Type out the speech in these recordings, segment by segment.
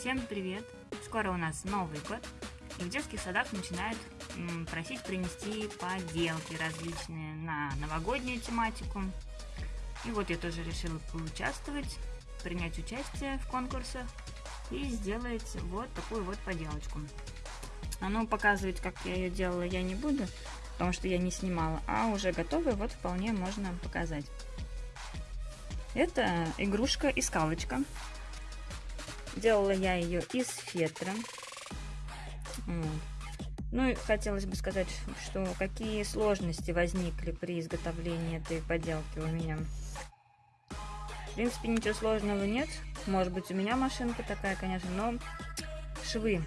Всем привет! Скоро у нас Новый год, и в детских садах начинают просить принести поделки различные на новогоднюю тематику. И вот я тоже решила поучаствовать, принять участие в конкурсах и сделать вот такую вот поделочку. А ну, показывать, как я ее делала, я не буду, потому что я не снимала, а уже готовую вот вполне можно показать. Это игрушка и скалочка. Делала я ее из фетра. Ну и хотелось бы сказать, что какие сложности возникли при изготовлении этой поделки у меня. В принципе, ничего сложного нет. Может быть, у меня машинка такая, конечно, но швы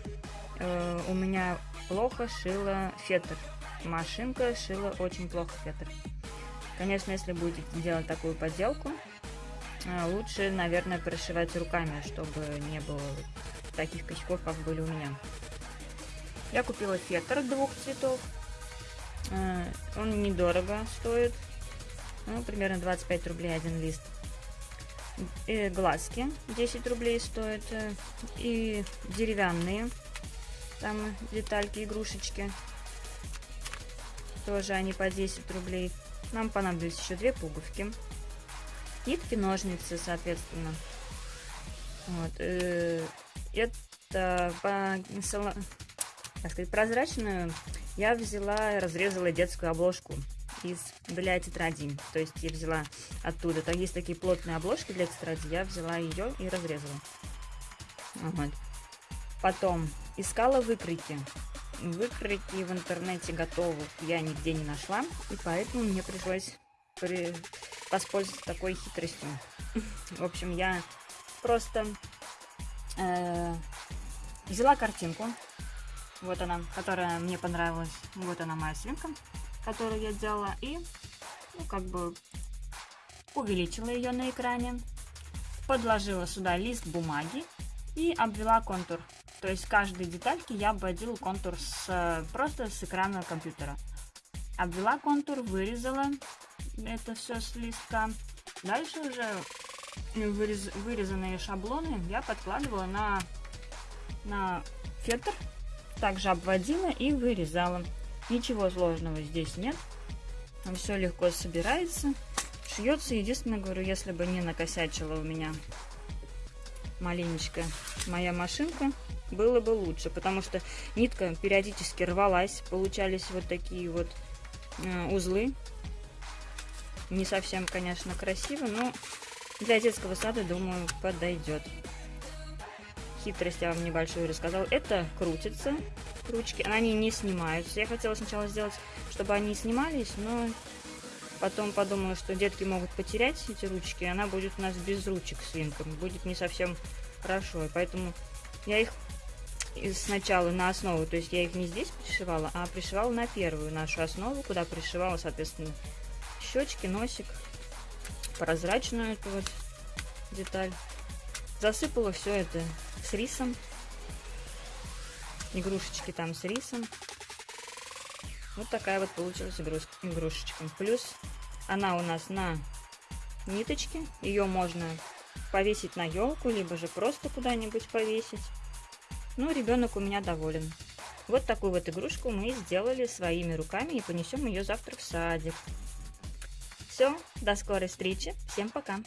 э, у меня плохо шила фетр. Машинка шила очень плохо фетр. Конечно, если будете делать такую поделку, а, лучше, наверное, прошивать руками, чтобы не было таких косяков, как были у меня. Я купила фетр двух цветов. А, он недорого стоит. Ну, примерно 25 рублей один лист. И глазки 10 рублей стоят. И деревянные. Там детальки, игрушечки. Тоже они по 10 рублей. Нам понадобились еще две пуговки нитки, ножницы, соответственно. Вот. Э, это по, так сказать, прозрачную я взяла, разрезала детскую обложку из для тетради. То есть я взяла оттуда. Там есть такие плотные обложки для тетради. Я взяла ее и разрезала. Вот. Потом искала выкройки. Выкройки в интернете готовых я нигде не нашла. И поэтому мне пришлось при воспользоваться такой хитростью. В общем, я просто э, взяла картинку, вот она, которая мне понравилась, вот она моя свинка, которую я делала, и, ну, как бы, увеличила ее на экране, подложила сюда лист бумаги и обвела контур. То есть каждой детальки я обводила контур с, просто с экрана компьютера. Обвела контур, вырезала это все с листка. Дальше уже вырез, вырезанные шаблоны я подкладывала на, на фетр. Также обводила и вырезала. Ничего сложного здесь нет. Все легко собирается. Шьется, единственное, говорю, если бы не накосячила у меня маленечко моя машинка, было бы лучше, потому что нитка периодически рвалась, получались вот такие вот э, узлы не совсем, конечно, красиво, но для детского сада, думаю, подойдет. Хитрость я вам небольшую рассказал. Это крутится, ручки, они не снимаются. Я хотела сначала сделать, чтобы они снимались, но потом подумала, что детки могут потерять эти ручки, и она будет у нас без ручек свинком, будет не совсем хорошо. И поэтому я их сначала на основу, то есть я их не здесь пришивала, а пришивала на первую нашу основу, куда пришивала, соответственно, щечки, носик, прозрачную эту вот деталь. Засыпала все это с рисом. Игрушечки там с рисом. Вот такая вот получилась игрушечка. Плюс она у нас на ниточке. Ее можно повесить на елку, либо же просто куда-нибудь повесить. Ну, ребенок у меня доволен. Вот такую вот игрушку мы сделали своими руками и понесем ее завтра в садик. Все, до скорой встречи. Всем пока.